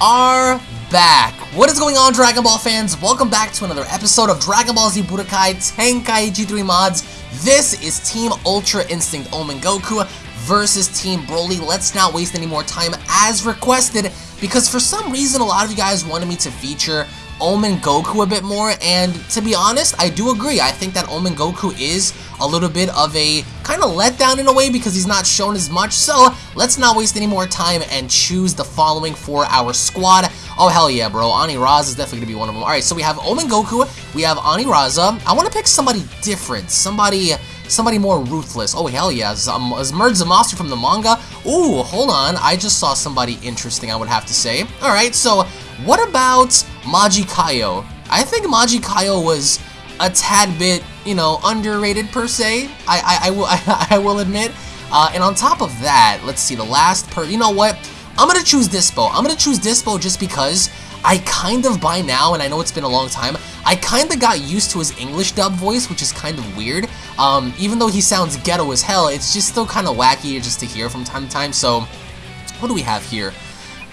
are back. What is going on, Dragon Ball fans? Welcome back to another episode of Dragon Ball Z Budokai Tenkaichi 3 Mods. This is Team Ultra Instinct Omen Goku versus Team Broly. Let's not waste any more time as requested because for some reason a lot of you guys wanted me to feature Omen Goku a bit more, and to be honest, I do agree. I think that Omen Goku is a little bit of a kind of letdown in a way because he's not shown as much, so let's not waste any more time and choose the following for our squad. Oh, hell yeah, bro. Anilaza is definitely going to be one of them. Alright, so we have Omen Goku, we have Anilaza. I want to pick somebody different, somebody somebody more ruthless. Oh, hell yeah. Is, um, is from the manga? Ooh, hold on. I just saw somebody interesting, I would have to say. Alright, so what about Majikayo? I think Majikayo was a tad bit, you know, underrated per se. I, I, I will, I, I, will admit. Uh, and on top of that, let's see, the last per, you know what? I'm gonna choose Dispo. I'm gonna choose Dispo just because I kind of, by now, and I know it's been a long time, I kind of got used to his English dub voice, which is kind of weird. Um, even though he sounds ghetto as hell, it's just still kind of wacky just to hear from time to time. So, what do we have here?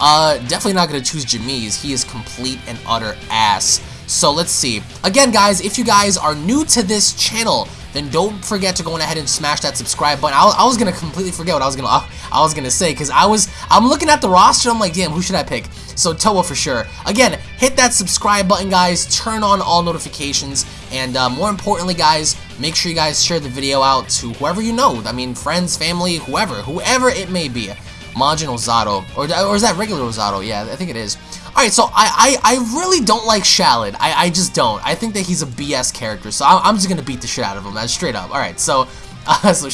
Uh, definitely not going to choose Jamies. He is complete and utter ass. So let's see. Again, guys, if you guys are new to this channel, then don't forget to go on ahead and smash that subscribe button. I, I was gonna completely forget what I was gonna I, I was gonna say because I was I'm looking at the roster. I'm like, damn, who should I pick? So Towa for sure. Again, hit that subscribe button, guys. Turn on all notifications, and uh, more importantly, guys, make sure you guys share the video out to whoever you know. I mean, friends, family, whoever, whoever it may be. Majin Ozato. Or, or is that regular Ozato? Yeah, I think it is. Alright, so I, I, I really don't like Shallot. I, I just don't. I think that he's a BS character, so I'm, I'm just to beat the shit out of him. That's straight up. Alright, so, uh, so.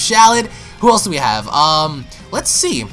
Who else do we have? Um, let's see.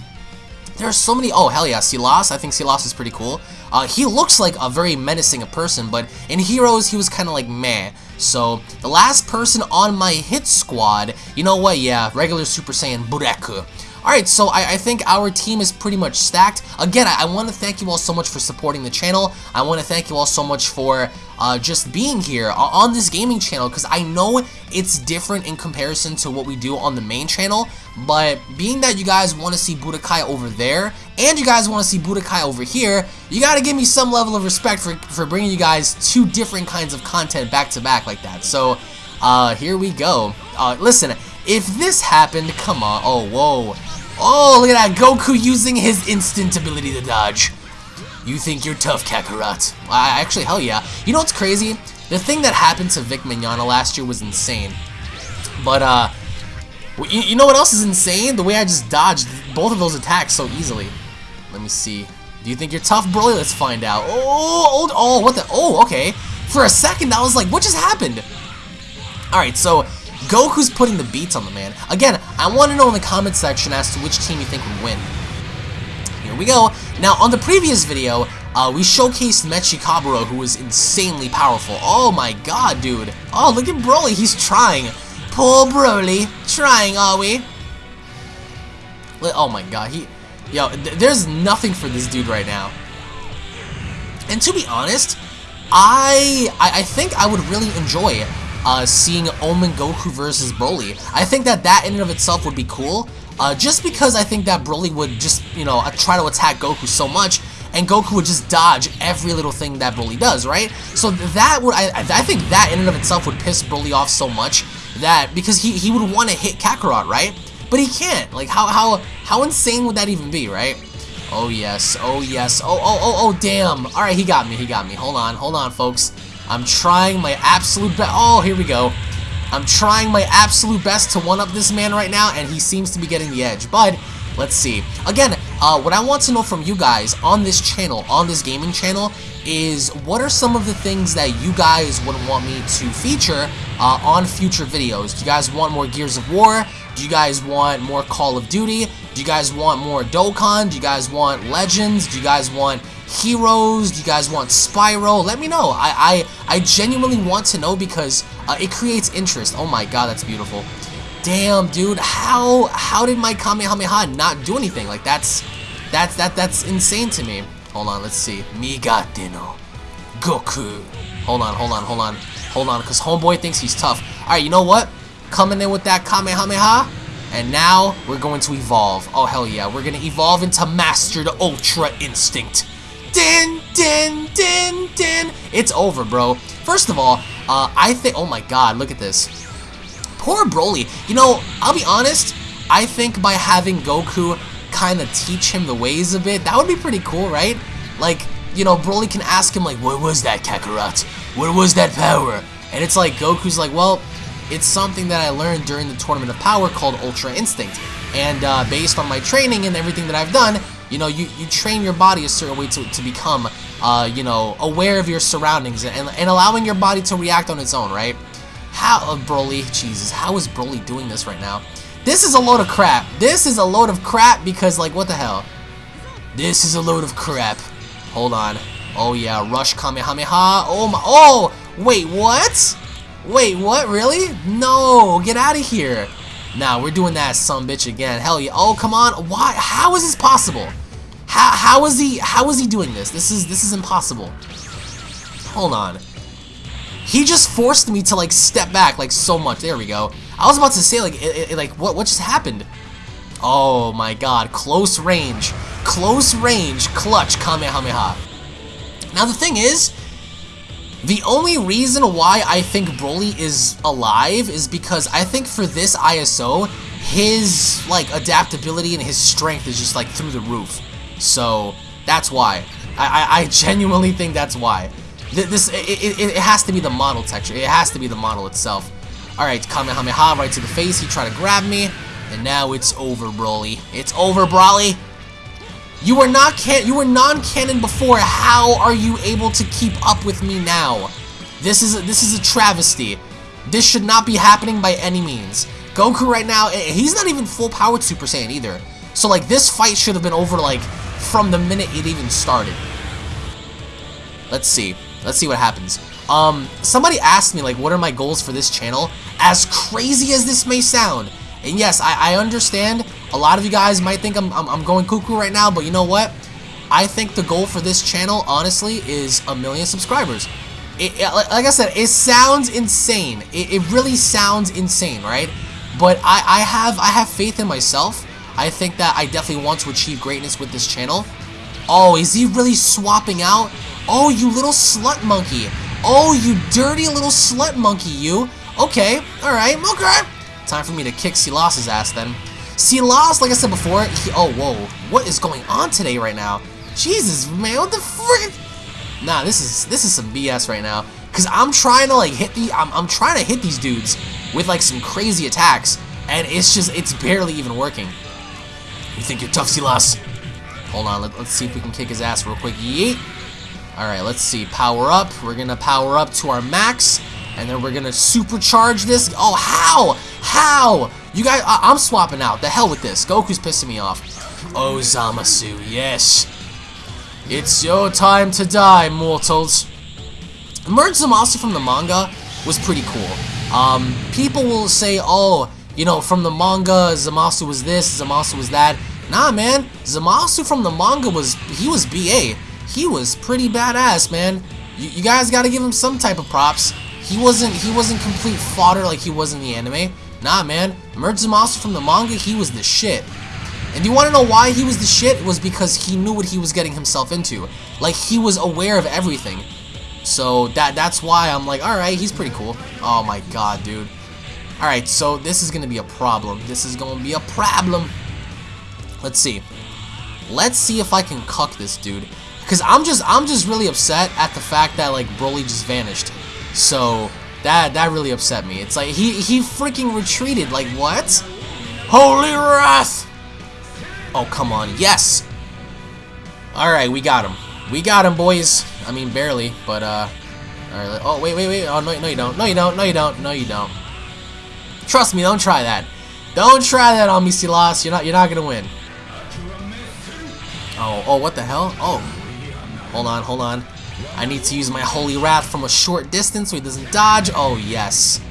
There are so many. Oh, hell yeah, Silas. I think Silas is pretty cool. Uh, he looks like a very menacing a person, but in Heroes, he was kind of like meh. So, the last person on my hit squad, you know what, yeah, regular Super Saiyan Bureku. Alright, so I, I, think our team is pretty much stacked. Again, I, I want to thank you all so much for supporting the channel. I want to thank you all so much for uh, just being here on this gaming channel because I know it's different in comparison to what we do on the main channel. But being that you guys want to see Budokai over there and you guys want to see Budokai over here, you got to give me some level of respect for, for bringing you guys two different kinds of content back to back like that. So, uh, here we go. Uh, listen, if this happened, come on. Oh, whoa. Oh, look at that. Goku using his instant ability to dodge. You think you're tough, Kakarot. I, actually, hell yeah. You know what's crazy? The thing that happened to Vic Mignogna last year was insane. But, uh, you, you know what else is insane? The way I just dodged both of those attacks so easily. Let me see. Do you think you're tough, Broly? Let's find out. Oh, oh, oh, what the? Oh, okay. For a second, I was like, what just happened? Alright, so Goku's putting the beats on the man. Again, I want to know in the comment section as to which team you think would win. Here we go. Now, on the previous video, uh, we showcased Mechikabura, who was insanely powerful. Oh my god, dude. Oh, look at Broly. He's trying. Poor Broly. Trying, are we? Oh my god. He, Yo, th there's nothing for this dude right now. And to be honest, I, I, I think I would really enjoy uh, seeing Omen Goku versus Broly. I think that that in and of itself would be cool, uh, just because I think that Broly would just, you know, uh, try to attack Goku so much, and Goku would just dodge every little thing that Broly does, right? So that would, I, I think that in and of itself would piss Broly off so much that, because he, he would want to hit Kakarot, right? But he can't. Like, how, how, how insane would that even be, right? Oh, yes. Oh, yes. Oh, oh, oh, oh, damn. All right, he got me. He got me. Hold on. Hold on, folks. I'm trying my absolute best. Oh, here we go. I'm trying my absolute best to one-up this man right now, and he seems to be getting the edge. But, let's see. Again, uh, what I want to know from you guys on this channel, on this gaming channel, is what are some of the things that you guys would want me to feature uh, on future videos? Do you guys want more Gears of War? Do you guys want more Call of Duty? Do you guys want more Dokkan? Do you guys want Legends? Do you guys want Heroes? Do you guys want Spyro? Let me know. I I, I genuinely want to know because uh, it creates interest. Oh my god, that's beautiful. Damn, dude, how how did my Kamehameha not do anything? Like that's that's that that's insane to me. Hold on, let's see. Migate no Goku. Hold on, hold on, hold on, hold on, because Homeboy thinks he's tough. All right, you know what? Coming in with that Kamehameha. And now, we're going to evolve. Oh, hell yeah. We're going to evolve into Master the Ultra Instinct. Din, din, din, din. It's over, bro. First of all, uh, I think, oh my god, look at this. Poor Broly. You know, I'll be honest, I think by having Goku kind of teach him the ways a bit, that would be pretty cool, right? Like, you know, Broly can ask him, like, what was that, Kakarot? What was that power? And it's like, Goku's like, well, it's something that I learned during the Tournament of Power called Ultra Instinct. And uh, based on my training and everything that I've done, you know, you, you train your body a certain way to, to become, uh, you know, aware of your surroundings and, and allowing your body to react on its own, right? How, uh, Broly, Jesus, how is Broly doing this right now? This is a load of crap. This is a load of crap because, like, what the hell? This is a load of crap. Hold on. Oh, yeah, Rush Kamehameha. Oh, my, oh, wait, what? Wait, what, really? No, get out of here. Nah, we're doing that some bitch again. Hell yeah. Oh, come on. Why? How is this possible? How, how is he, how is he doing this? This is, this is impossible. Hold on. He just forced me to, like, step back, like, so much. There we go. I was about to say, like, it, it, like, what, what just happened? Oh, my God. Close range. Close range clutch Kamehameha. Now, the thing is, the only reason why I think Broly is alive is because I think for this ISO, his like adaptability and his strength is just like through the roof. So that's why. I, I, I genuinely think that's why. This it, it, it has to be the model texture. It has to be the model itself. Alright, Kamehameha right to the face. He tried to grab me. And now it's over, Broly. It's over, Broly. You were not can you were non-canon before. How are you able to keep up with me now? This is a, this is a travesty. This should not be happening by any means. Goku right now, eh, he's not even full powered Super Saiyan either. So like this fight should have been over like from the minute it even started. Let's see. Let's see what happens. Um, somebody asked me like what are my goals for this channel? As crazy as this may sound, and yes, I, I understand a lot of you guys might think I'm, I'm, I'm going cuckoo right now, but you know what? I think the goal for this channel, honestly, is a million subscribers. It, it, like I said, it sounds insane. It, it really sounds insane, right? But I, I have I have faith in myself. I think that I definitely want to achieve greatness with this channel. Oh, is he really swapping out? Oh, you little slut monkey. Oh, you dirty little slut monkey, you. Okay, alright, okay. Time for me to kick Silas's ass then. Silas, like I said before, he, oh, whoa, what is going on today right now? Jesus, man, what the frick? Nah, this is this is some BS right now. Cause I'm trying to like hit the, I'm, I'm trying to hit these dudes with like some crazy attacks, and it's just, it's barely even working. You think you're tough, Silas? Hold on, let, us see if we can kick his ass real quick. Yeet. Alright, let's see. Power up. We're gonna power up to our max. And then we're gonna supercharge this. Oh, how? How? You guys, I am swapping out. The hell with this. Goku's pissing me off. Oh, Zamasu, yes. It's your time to die, mortals. Merge Zamasu from the manga was pretty cool. Um, people will say, oh, you know, from the manga, Zamasu was this, Zamasu was that. Nah, man. Zamasu from the manga was, he was BA. He was pretty badass, man. You, you guys gotta give him some type of props. He wasn't he wasn't complete fodder like he was in the anime. Nah, man. Merge Zamasu from the manga, he was the shit. And you want to know why he was the shit? It was because he knew what he was getting himself into. Like, he was aware of everything. So, that that's why I'm like, alright, he's pretty cool. Oh my god, dude. Alright, so this is going to be a problem. This is going to be a problem. Let's see. Let's see if I can cuck this dude. Because I'm just, I'm just really upset at the fact that, like, Broly just vanished. So that that really upset me. It's like he he freaking retreated. Like what? Holy wrath! Oh come on, yes. All right, we got him. We got him, boys. I mean barely, but uh. All right. Oh wait, wait, wait. Oh no, no you don't. No you don't. No you don't. No you don't. Trust me, don't try that. Don't try that on me, Silas. You're not. You're not gonna win. Oh, oh, what the hell? Oh, hold on, hold on. I need to use my Holy Wrath from a short distance so he doesn't dodge. Oh, yes.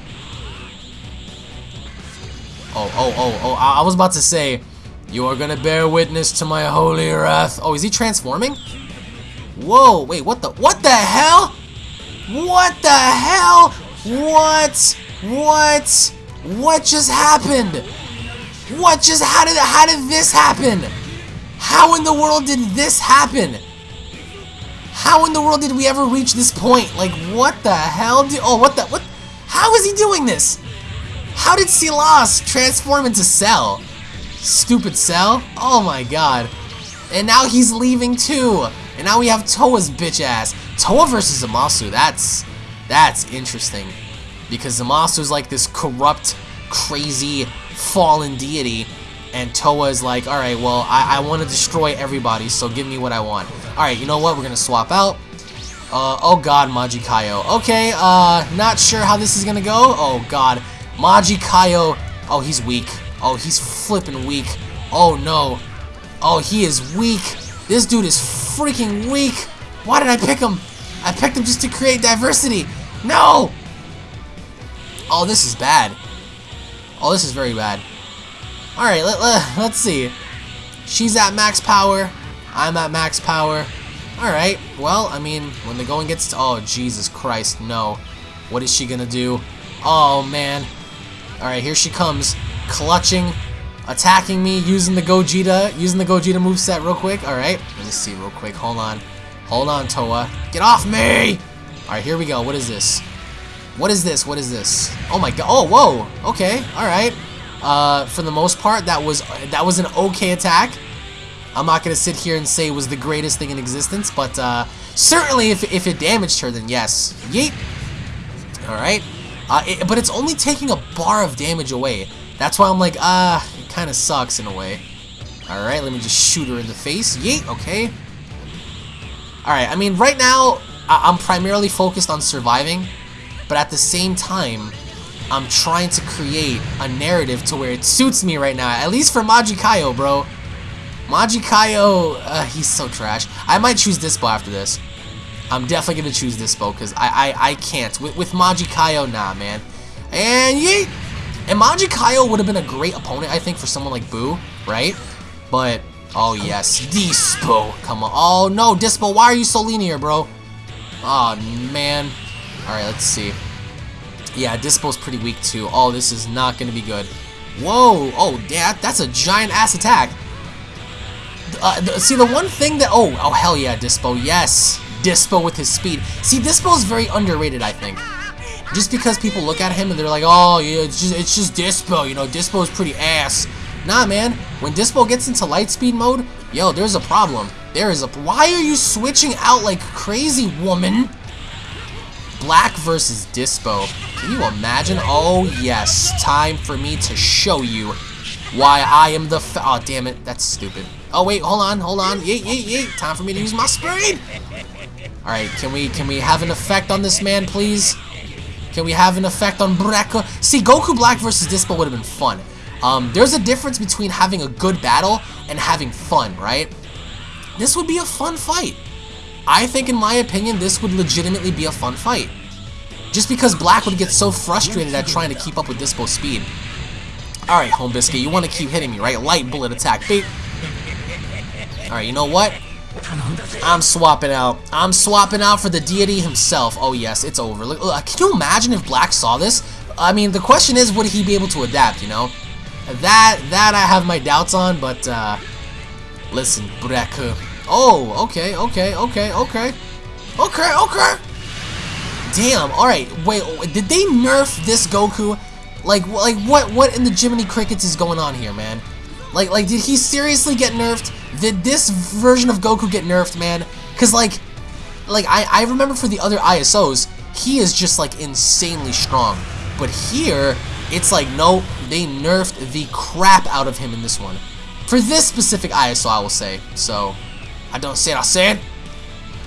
Oh, oh, oh, oh, I, I was about to say, you are gonna bear witness to my Holy Wrath. Oh, is he transforming? Whoa, wait, what the, what the hell? What the hell? What? What? What just happened? What just, how did, how did this happen? How in the world did this happen? How in the world did we ever reach this point? Like, what the hell? Do, oh, what the, what? How is he doing this? How did Silas transform into Cell? Stupid Cell? Oh my god. And now he's leaving too. And now we have Towa's bitch ass. Toa versus Zamasu, that's, that's interesting. Because Zamasu's like this corrupt, crazy, fallen deity. And Towa is like, alright, well, I, I want to destroy everybody, so give me what I want. Alright, you know what? We're going to swap out. Uh, oh god, Majikayo. Okay, uh, not sure how this is going to go. Oh god. Majikayo. Oh, he's weak. Oh, he's flipping weak. Oh no. Oh, he is weak. This dude is freaking weak. Why did I pick him? I picked him just to create diversity. No! Oh, this is bad. Oh, this is very bad. Alright, let, let, let's see. She's at max power. I'm at max power. Alright, well, I mean, when the going gets to... Oh, Jesus Christ, no. What is she gonna do? Oh, man. Alright, here she comes. Clutching. Attacking me, using the Gogeta. Using the Gogeta moveset real quick. Alright, let me see real quick. Hold on. Hold on, Towa. Get off me! Alright, here we go. What is this? What is this? What is this? Oh my god. Oh, whoa. Okay. Alright. Uh, for the most part, that was that was an okay attack. I'm not to sit here and say it was the greatest thing in existence, but uh, certainly if, if it damaged her, then yes. Yeet. Alright. Uh, it, but it's only taking a bar of damage away. That's why I'm like, ah, uh, it kind of sucks in a way. Alright, let me just shoot her in the face. Yeet, okay. Alright, I mean, right now, I I'm primarily focused on surviving, but at the same time, I'm trying to create a narrative to where it suits me right now, at least for Majikayo, bro. Majikayo, uh, he's so trash. I might choose Dispo after this. I'm definitely going to choose Dispo because I, I, I can't. With, with Majikayo, nah, man. And yeet! And Majikayo would have been a great opponent, I think, for someone like Boo, right? But, oh yes, Dispo. Come on. Oh no, Dispo, why are you so linear, bro? Oh man. Alright, let's see. Yeah, Dispo's pretty weak too. Oh, this is not going to be good. Whoa! Oh, that, that's a giant-ass attack. Uh, see, the one thing that... Oh, oh, hell yeah, Dispo. Yes! Dispo with his speed. See, Dispo is very underrated, I think. Just because people look at him and they're like, oh, yeah, it's just, it's just Dispo, you know, Dispo is pretty ass. Nah, man, when Dispo gets into light speed mode, yo, there's a problem. There is a... Why are you switching out like crazy, woman? Black versus Dispo. Can you imagine? Oh, yes. Time for me to show you why I am the... oh, damn it. That's stupid. Oh, wait. Hold on. Hold on. Yeet, yeet, yeet. Time for me to use my speed. All right. Can we can we have an effect on this man, please? Can we have an effect on Brecca? See, Goku Black versus Dispo would have been fun. Um, there's a difference between having a good battle and having fun, right? This would be a fun fight. I think, in my opinion, this would legitimately be a fun fight. Just because Black would get so frustrated at trying to keep up with Dispo's speed. Alright, Home Biscuit, you want to keep hitting me, right? Light bullet attack. Beep. Alright, you know what? I'm swapping out. I'm swapping out for the deity himself. Oh, yes, it's over. Look, look, can you imagine if Black saw this? I mean, the question is, would he be able to adapt, you know? That, that I have my doubts on, but, uh... Listen, Black. Oh, okay, okay, okay, okay. Okay, okay. Damn, alright, wait, did they nerf this Goku? Like, like what, what in the Jiminy Crickets is going on here, man? Like, like, did he seriously get nerfed? Did this version of Goku get nerfed, man? Because, like, like I, I remember for the other ISOs, he is just, like, insanely strong. But here, it's like, no, they nerfed the crap out of him in this one. For this specific ISO, I will say. So, I don't say it, I say it.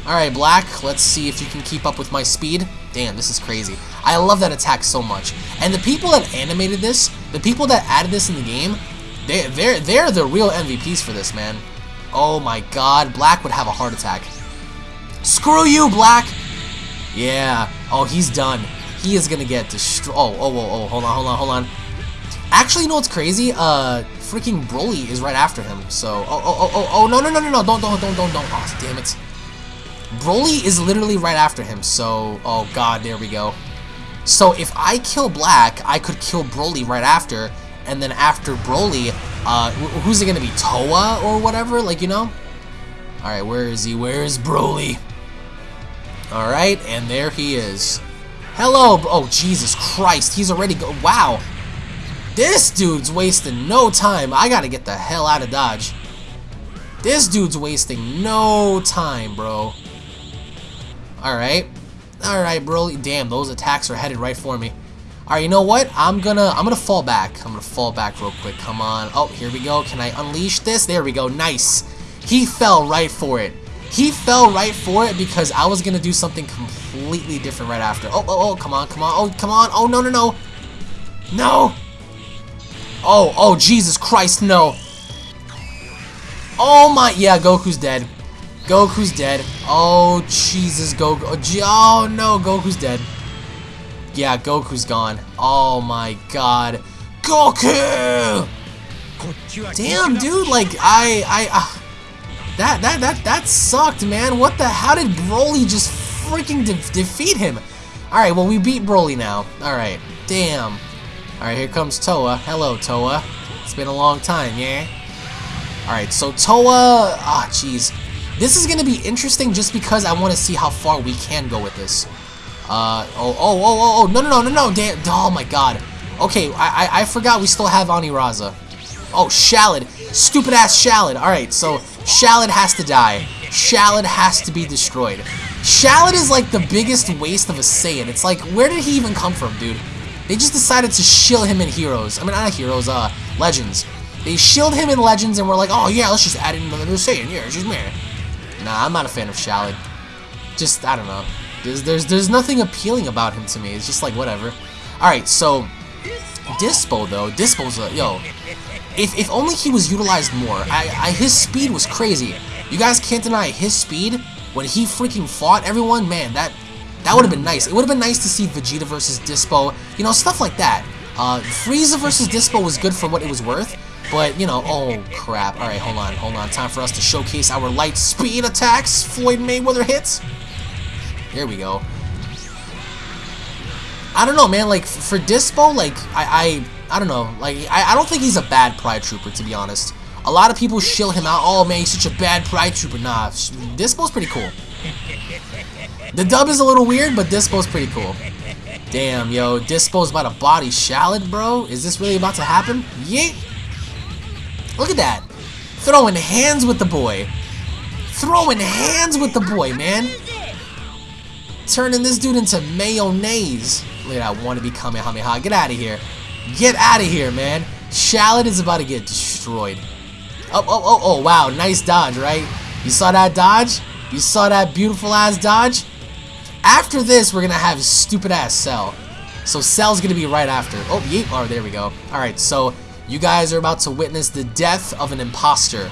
Alright, Black, let's see if you can keep up with my speed. Damn, this is crazy. I love that attack so much. And the people that animated this, the people that added this in the game, they, they're, they're the real MVPs for this, man. Oh my god, Black would have a heart attack. Screw you, Black! Yeah. Oh, he's done. He is gonna get destroyed. Oh, oh, oh, oh, hold on, hold on, hold on. Actually, you know what's crazy? Uh, freaking Broly is right after him. So, oh, oh, oh, oh, oh, no, no, no, no, no, don't, don't, don't, don't, don't. Oh, damn it. Broly is literally right after him. So, oh god, there we go. So if I kill Black, I could kill Broly right after, and then after Broly, uh, who's it gonna be, Towa or whatever, like, you know? Alright, where is he? Where is Broly? Alright, and there he is. Hello, oh Jesus Christ, he's already go- wow. This dude's wasting no time. I gotta get the hell out of Dodge. This dude's wasting no time, bro. Alright. Alright, bro. Damn, those attacks are headed right for me. Alright, you know what? I'm gonna I'm gonna fall back. I'm gonna fall back real quick. Come on. Oh, here we go. Can I unleash this? There we go. Nice. He fell right for it. He fell right for it because I was gonna do something completely different right after. Oh, oh, oh, come on, come on. Oh, come on. Oh, no, no, no. No. Oh, oh, Jesus Christ, no. Oh my, yeah, Goku's dead. Goku's dead. Oh, Jesus, Goku. Oh, no, Goku's dead. Yeah, Goku's gone. Oh my god. Goku! Damn, dude, like, I, I, uh, that, that, that, that sucked, man. What the, how did Broly just freaking de defeat him? Alright, well, we beat Broly now. Alright, damn. Alright, here comes Towa. Hello, Towa. It's been a long time, yeah? Alright, so Towa... Ah, jeez. This is going to be interesting just because I want to see how far we can go with this. Uh, oh, oh, oh, oh, oh, no, no, no, no, no, damn, oh my god. Okay, I, I, I forgot we still have Anilaza. Oh, Shallot. Stupid ass Shallot. Alright, so Shallot has to die. Shallot has to be destroyed. Shallot is like the biggest waste of a Saiyan. It's like, where did he even come from, dude? They just decided to shill him in Heroes. I mean, not Heroes, uh, Legends. They shilled him in Legends and we're like, oh yeah, let's just add in another Saiyan. Yeah, she's mad. Nah, I'm not a fan of Shallot. Just, I don't know. There's, there's, there's nothing appealing about him to me. It's just like, whatever. Alright, so, Dispo, though. Dispo's a, yo, if, if only he was utilized more. I, I, his speed was crazy. You guys can't deny his speed when he freaking fought everyone. Man, that that would have been nice. It would have been nice to see Vegeta versus Dispo. You know, stuff like that. Uh, Frieza versus Dispo was good for what it was worth. But, you know, oh crap. Alright, hold on, hold on. Time for us to showcase our light speed attacks. Floyd Mayweather hits. There we go. I don't know, man. Like, for Dispo, like, I, I, I don't know. Like, I, I don't think he's a bad Pride Trooper, to be honest. A lot of people shill him out. Oh, man, he's such a bad Pride Trooper. Nah, Dispo's pretty cool. The dub is a little weird, but Dispo's pretty cool. Damn, yo, Dispo's about to body Shallot, bro. Is this really about to happen? Yeet. Look at that. Throwing hands with the boy. Throwing hands with the boy, man. Turning this dude into mayonnaise. Look at that wannabe Kamehameha. Get out of here. Get out of here, man. Shallot is about to get destroyed. Oh, oh, oh, oh, wow. Nice dodge, right? You saw that dodge? You saw that beautiful ass dodge? After this, we're going to have stupid ass Cell. So Cell's going to be right after. Oh, yeet. Oh, there we go. Alright, so you guys are about to witness the death of an imposter.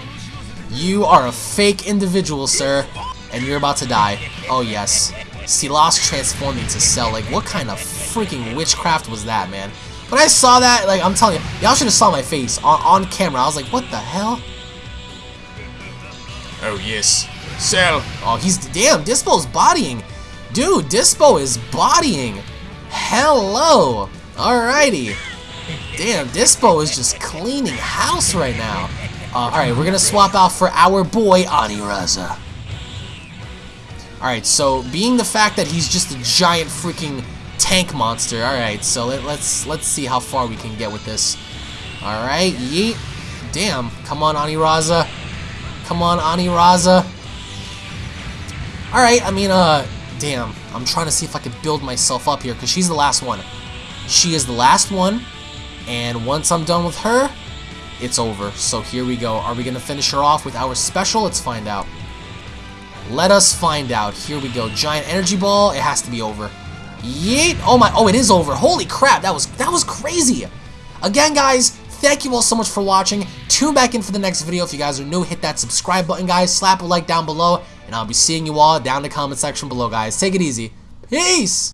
You are a fake individual, sir. And you're about to die. Oh, yes. Silas transforming to Cell. Like, what kind of freaking witchcraft was that, man? When I saw that, like, I'm telling you, y'all should have saw my face on, on camera. I was like, what the hell? Oh, yes. Cell. Oh, he's, damn, Dispo's bodying. Dude, Dispo is bodying. Hello. Alrighty. Damn, Dispo is just cleaning house right now. Uh, Alright, we're gonna swap out for our boy, Anilaza. Alright, so being the fact that he's just a giant freaking tank monster, alright, so let, let's let's see how far we can get with this. Alright, yeet. Damn, come on, Anilaza. Come on, Anilaza. Alright, I mean, uh, damn. I'm trying to see if I can build myself up here, because she's the last one. She is the last one, and once I'm done with her, it's over. So here we go. Are we going to finish her off with our special? Let's find out. Let us find out. Here we go. Giant energy ball. It has to be over. Yeet. Oh my. Oh, it is over. Holy crap. That was that was crazy. Again, guys, thank you all so much for watching. Tune back in for the next video. If you guys are new, hit that subscribe button, guys. Slap a like down below. And I'll be seeing you all down in the comment section below, guys. Take it easy. Peace.